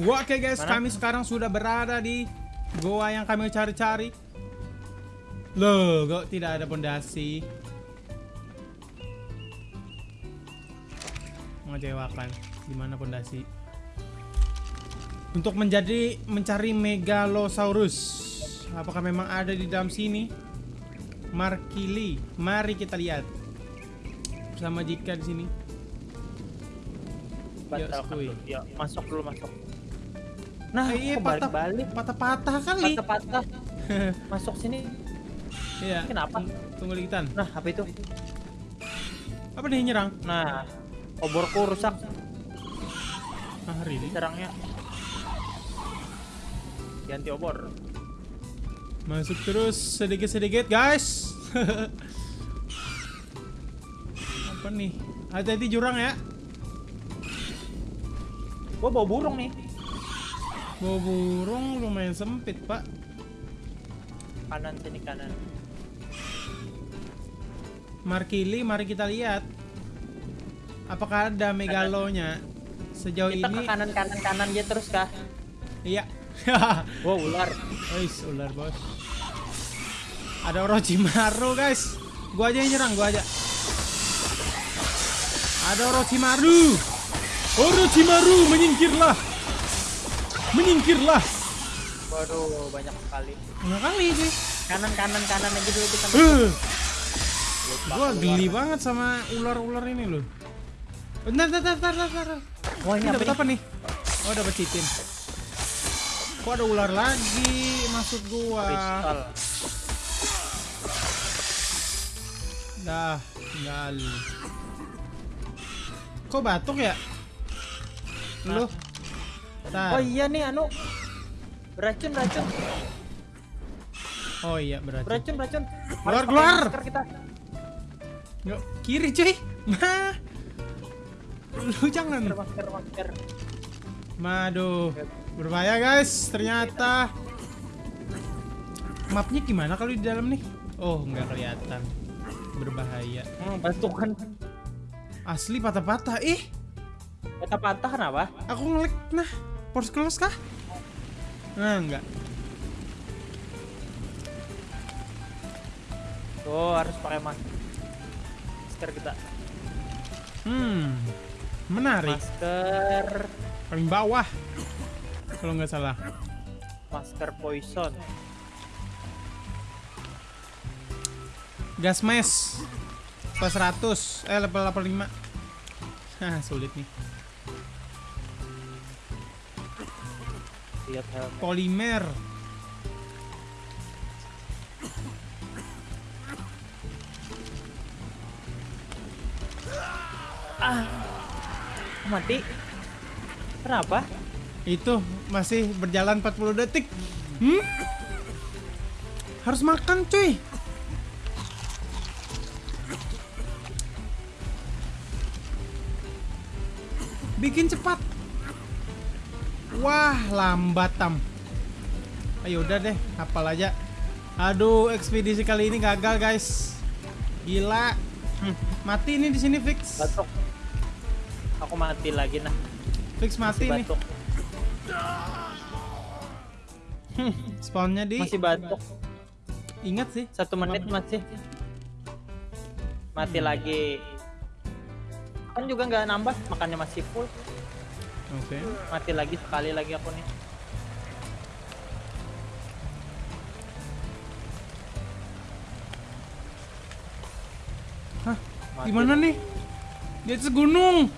Wah, Oke guys, Mana? kami sekarang sudah berada di goa yang kami cari-cari. Loh, kok tidak ada pondasi? Mengecewakan. Di mana pondasi? Untuk menjadi mencari Megalosaurus. Apakah memang ada di dalam sini? Markili. Mari kita lihat. Bersama Jika di sini. Dulu. Yuk, masuk dulu masuk. Nah, iya, kok patah- balik-balik? Patah-patah kali. Patah-patah. masuk sini. Iya. Kenapa? Tunggu likitan. Nah, apa itu? Apa nih nyerang? Nah, oborku rusak Ah, hari ini. serangnya. Ganti obor. Masuk terus sedikit-sedikit, guys. Apa nih? Hati-hati jurang ya. Gua bawa burung nih. Bawa burung lumayan sempit, Pak. Kanan sini kanan. Markili, mari kita lihat. Apakah ada megalonya? Sejauh Kita ini ke kanan kanan kanan aja terus kah? iya. Wow, ular. Wis, ular, Bos. Ada Orochimaru, guys. Gua aja yang nyerang, gua aja. Ada Orochimaru. Orochimaru, menyingkirlah. Menyingkirlah. Waduh, banyak sekali. Enggak kali sih. Kanan kanan kanan aja dulu kita. Uh, gua geli banget sama ular-ular ini loh. Bentar, bentar, bentar, bentar. Wah, Ini ini dapat apa nih? Oh, dapat citin. Kok ada ular lagi maksud gua? Kristal. Dah, tinggal. Kok batuk ya? Lu? Tar. Oh iya nih anu. Beracun beracun. Oh iya berarti. Beracun beracun. Keluar, keluar. kita. Yuk, kiri cuy. Mah. Lu jangan. Masker masker masker. Maduh. Berbahaya guys, ternyata. Mapnya gimana kalau di dalam nih? Oh, nggak kelihatan. Berbahaya. Hmm, bantukan. Asli patah-patah. Ih, Patah-patah kenapa? aku ngelik. Nah, force close kah? Nah, enggak. Tuh harus pakai masker. Kita. Hmm. Menarik. Masker Paling bawah. Kalau nggak salah. masker poison. Gas mask. Plus 100. Eh, level 85. Hah, sulit nih. Lihat helm. Polimer. Mati. Kenapa? Itu masih berjalan 40 detik. Hmm? Harus makan, cuy. Bikin cepat. Wah, lambat tam. Ayo udah deh, hafal aja. Aduh, ekspedisi kali ini gagal, guys. Gila. Hmm, mati ini di sini fix. Batuk. Aku mati lagi nah. Fix mati nih. Batuk. Spawnnya di Masih batuk. ingat sih. Satu menit masih. Mati lagi. Kan juga nggak nambah, makannya masih full. Oke. Mati lagi sekali lagi aku nih. Hah? Mati. Gimana nih? Di atas gunung.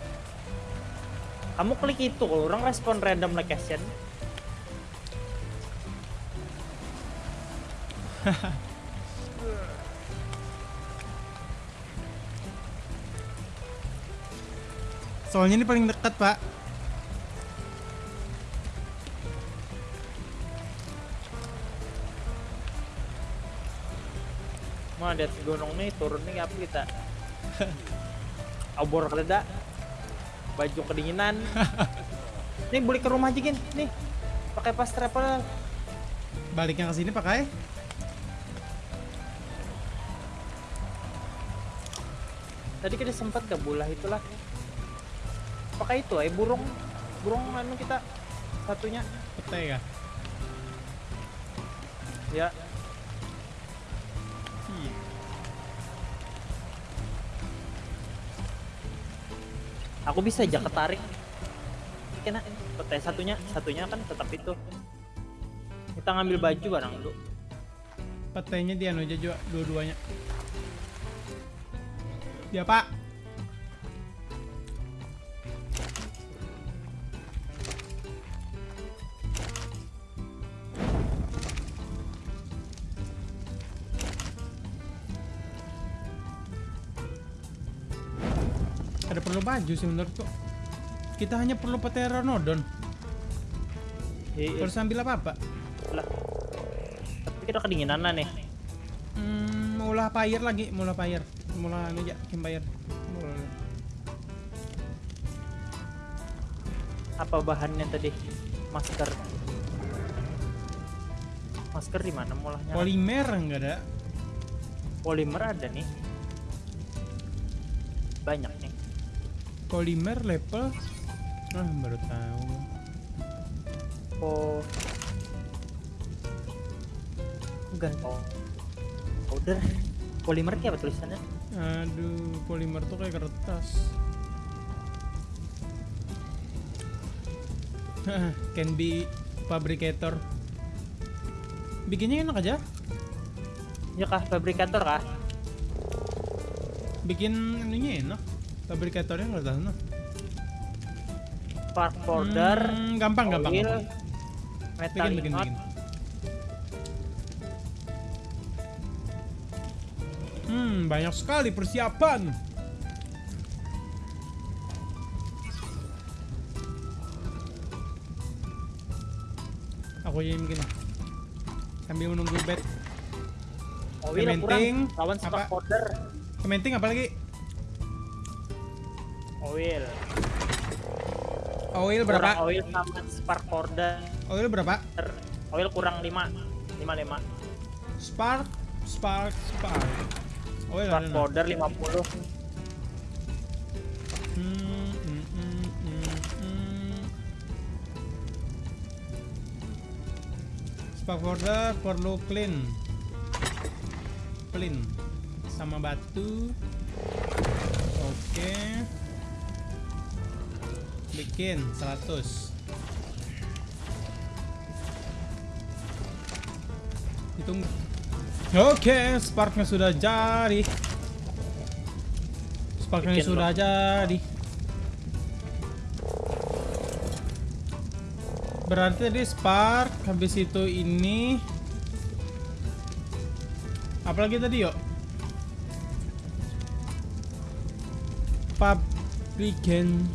Kamu klik itu, kalau orang respon random location. Soalnya ini paling dekat, Pak. Mau di atas gunung nih, turun nih apa kita? Obor keleda. Baju kedinginan. nih beli ke rumah aja gin, nih. Pakai pas travel. Baliknya ke sini pakai. Tadi kita sempat ke bulah itulah. Pakai itu, eh burung burung anu kita satunya. Pete kah? Ya, aku bisa aja ketarik. Kena pete satunya, satunya kan tetap itu. Kita ngambil baju barang dulu. Petenya dia anu aja dua-duanya. Ya pak. Baju sih menurutku. Kita hanya perlu pteranodon. Iya, Harus ambil apa-apa? lah. Tapi kita kedinginan nih. Hmm, mula fire lagi, mula fire. Mula anu aja, campfire. Mula- Apa bahannya tadi? Masker. Masker di mana mulahnya? Polimer enggak ada. Polimer ada nih. Banyak nih. Polimer level ah baru tahu. Oh. Bukan oh. Powder. Polimer kayak apa tulisannya? Aduh, polimer tuh kayak kertas. Can be fabricator. Bikinnya enak aja. Ya kah fabrikator kah? Bikin ininya enak. Fabrikatornya nggak tahu nah. Spark powder. Hmm, gampang gampang. oil, gampang. Metal Bikin bikin bikin. Hmm, banyak sekali persiapan. Aku yang bikin. Sambil menunggu bed. Oil Cementing, kurang. Lawan apa? powder. Kementing apa Oil. Oil Kurang berapa? oil sama spark powder. Oil berapa? Oil kurang 5. 5 5. Spark, spark, spark. Oil Spark ada powder 50. Hmm, hmm, hmm, hmm, hmm. Spark powder perlu clean. Clean sama batu. Oke. Bikin 100. Hitung. Oke, sparknya sudah jadi. Sparknya Bikin sudah jadi. Berarti tadi spark, habis itu ini. Apalagi tadi yuk? Fabrican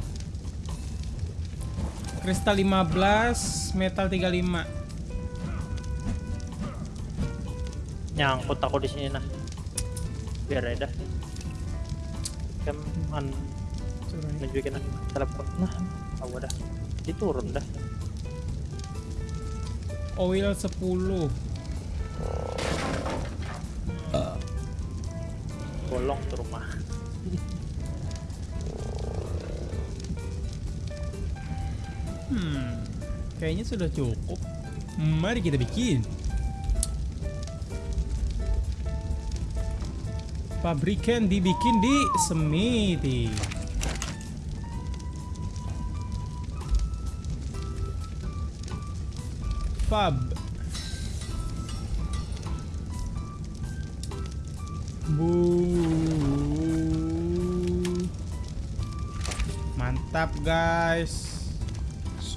Kristal 15, metal 35. Nyangkut aku di sini nah. Biar dah. Kan an nunjukin nah. telepon. Nah, aku dah. Diturun dah. Oil 10. Bolong tuh rumah. Hmm, kayaknya sudah cukup. Mari kita bikin. Pabrikan dibikin di Semiti. Fab. Bu. Mantap guys.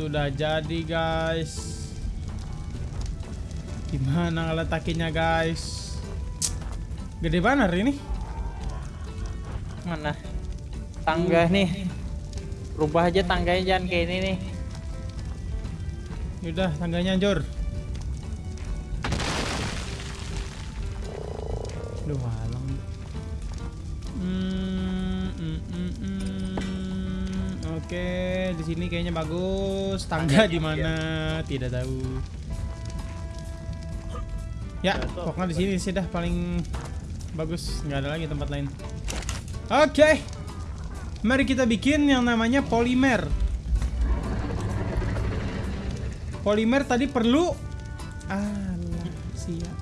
Sudah jadi guys. Gimana ngeletakinnya guys? Gede banget ini. Mana? Tangga nih. Rubah aja tangganya jangan kayak ini nih. Yaudah tangganya hancur. Duh Oke, di sini kayaknya bagus. Tangga di mana? Tidak tahu. Ya, pokoknya di sini sih dah paling bagus. Nggak ada lagi tempat lain. Oke, mari kita bikin yang namanya polimer. Polimer tadi perlu Alah, siap.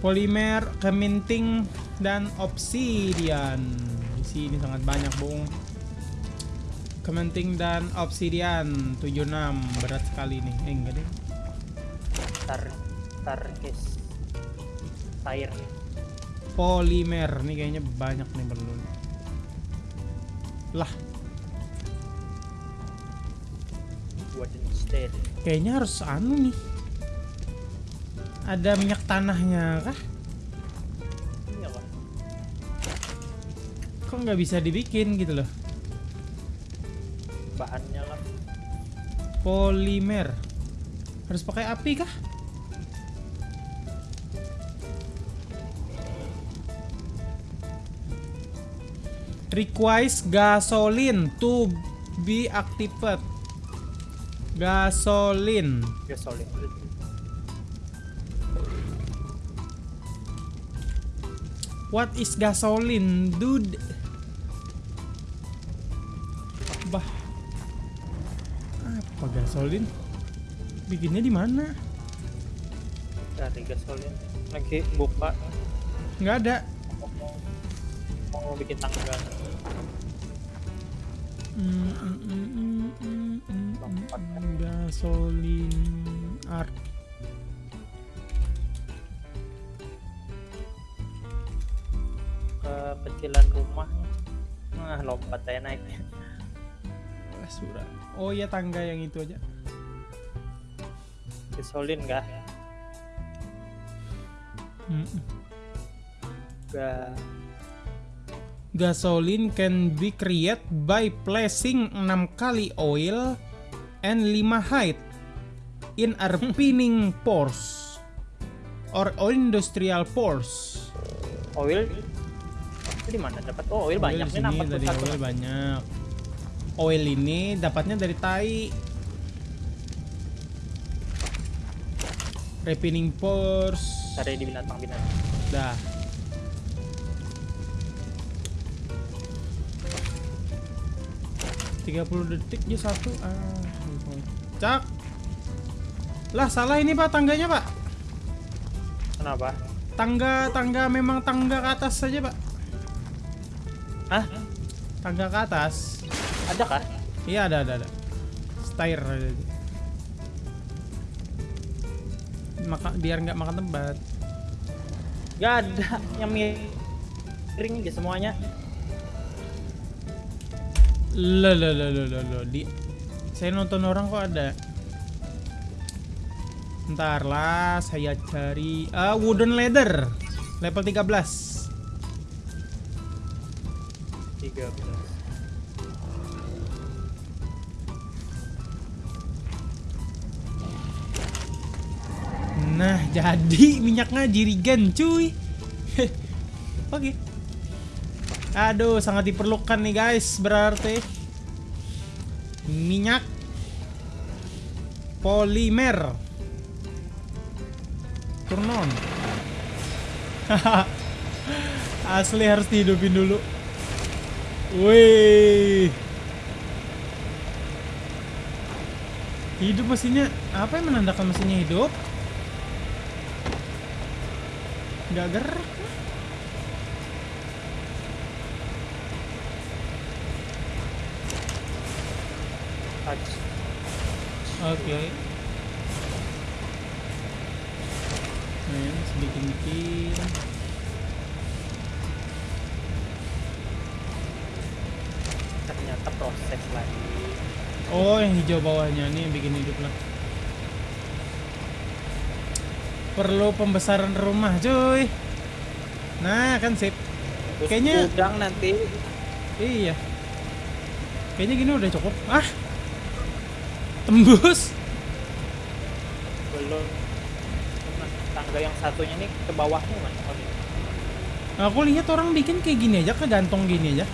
Polimer, keminting, dan obsidian. Di sini sangat banyak, Bung. Keminting dan obsidian 76 berat sekali nih. Eh, enggak deh. Tar, tar, guys. Air. Polimer nih kayaknya banyak nih perlu. Lah, Wooden kayaknya harus anu nih. Ada minyak tanahnya kah? Iya? Kok nggak bisa dibikin gitu loh? Bahannya lah. Polimer. Harus pakai api kah? Requires gasoline to be activated. Gasoline. Solid. What is gasoline, dude? Apa gasoline? Bikinnya di mana? Dari gasolin. Lagi buka. Nggak ada. Mau, mau bikin tangga. Mm, mm, mm, Gasoline art. Kecilan rumahnya. Nah, lompat saya naik. Basura. Oh iya tangga yang itu aja. Gasolin kah? Mm, mm. Gak. Gasoline can be created by placing 6 kali oil and 5 height in a refining pores or industrial pores. Oil. Di mana dapat? Oh, oil, banyak nih sini nampak dari satu. oil banyak. Oil ini dapatnya dari tai. Refining pores. Cari di binatang-binatang. Dah. Tiga puluh detik satu. Ah, cak. Lah salah ini pak tangganya pak. Kenapa? Tangga tangga memang tangga ke atas saja pak. Hah? Tangga ke atas. Ada kah? Iya ada ada ada. Stair. ada. Maka biar nggak makan tempat. Gak ada yang miring aja semuanya. Lo lo lo lo lo lo di saya nonton orang kok ada. Ntar lah saya cari ah wooden ladder level 13. 13. Jadi minyaknya jirigen cuy. Oke. Aduh, sangat diperlukan nih guys, berarti minyak polimer. Turn on. Asli harus dihidupin dulu. Wih. Hidup mesinnya. Apa yang menandakan mesinnya hidup? Nggak gerak. Touch. Oke. Nah, sedikit-sedikit. Ternyata proses lagi. Oh, yang hijau bawahnya nih yang bikin hidup lah. Perlu pembesaran rumah, cuy. Nah, kan sip. Terus Kayaknya- gudang nanti Iya. Kayaknya gini udah cukup. Ah. Tembus. belum. Tangga yang satunya nih ke bawahnya mana? Oh, ini. Aku lihat orang bikin kayak gini aja, kegantung gini aja.